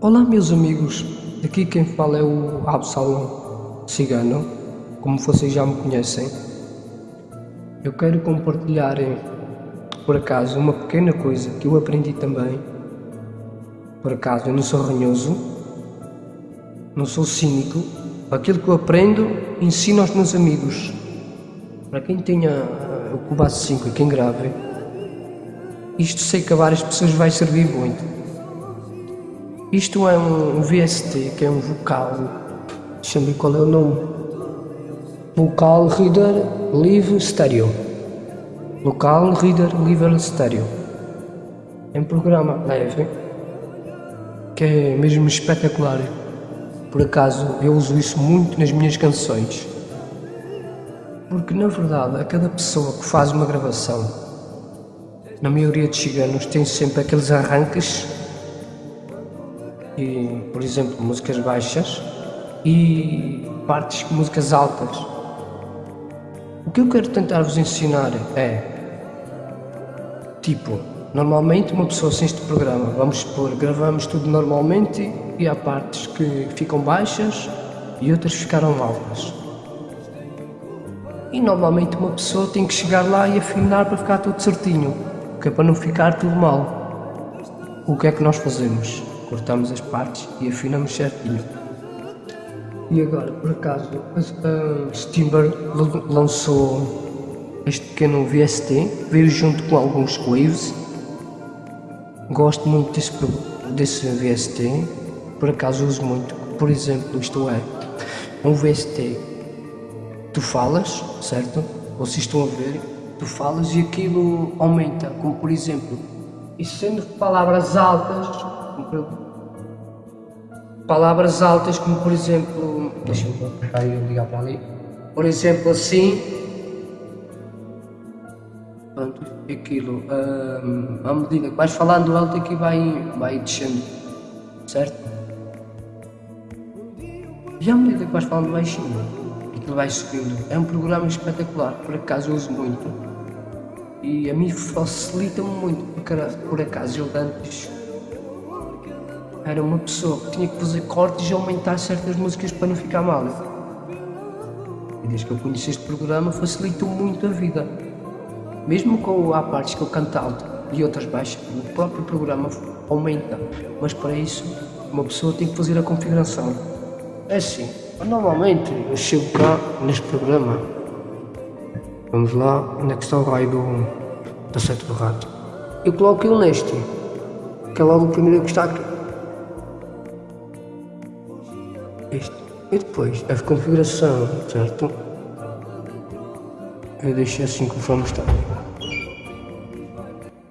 Olá meus amigos, aqui quem fala é o Absalom Cigano, como vocês já me conhecem. Eu quero compartilhar, por acaso, uma pequena coisa que eu aprendi também. Por acaso, eu não sou ranhoso, não sou cínico. Aquilo que eu aprendo, ensino aos meus amigos. Para quem tenha o Cubaço 5 e quem grave, isto sei que a várias pessoas vai servir muito. Isto é um VST, que é um vocal, deixa-me ver qual é o nome. Vocal Reader Live Stereo. Vocal Reader Live Stereo. É um programa leve, que é mesmo espetacular. Por acaso, eu uso isso muito nas minhas canções. Porque, na verdade, a cada pessoa que faz uma gravação, na maioria de ciganos, tem sempre aqueles arranques e, por exemplo, músicas baixas e partes músicas altas. O que eu quero tentar vos ensinar é, tipo, normalmente uma pessoa sem este programa, vamos supor, gravamos tudo normalmente e há partes que ficam baixas e outras ficaram altas. E normalmente uma pessoa tem que chegar lá e afinar para ficar tudo certinho, que é para não ficar tudo mal. O que é que nós fazemos? Cortamos as partes e afinamos certinho. E agora, por acaso, a Steamber lançou este pequeno VST, veio junto com alguns waves. Gosto muito desse, desse VST, por acaso uso muito. Por exemplo, isto é, um VST, tu falas, certo? Vocês estão a ver, tu falas e aquilo aumenta, como por exemplo, e sendo palavras altas, palavras altas como por exemplo, deixa-me ligar para ali, por exemplo assim, pronto, aquilo, hum, à medida que vais falando alto aqui vai, vai descendo, certo? E à medida que vais falando baixinho, aquilo vai subindo. É um programa espetacular, por acaso eu uso muito. E a mim facilita-me muito, porque por acaso eu antes era uma pessoa que tinha que fazer cortes e aumentar certas músicas para não ficar mal. E desde que eu conheci este programa facilitou muito a vida. Mesmo com há partes que eu canto alto e outras baixas, o próprio programa aumenta. Mas para isso uma pessoa tem que fazer a configuração. É assim, normalmente eu chego cá neste programa. Vamos lá, onde é que está o raio do, da seta do rato? Eu coloco ele neste, que é logo o primeiro que está aqui E depois, a configuração, certo? Eu deixei assim conforme está.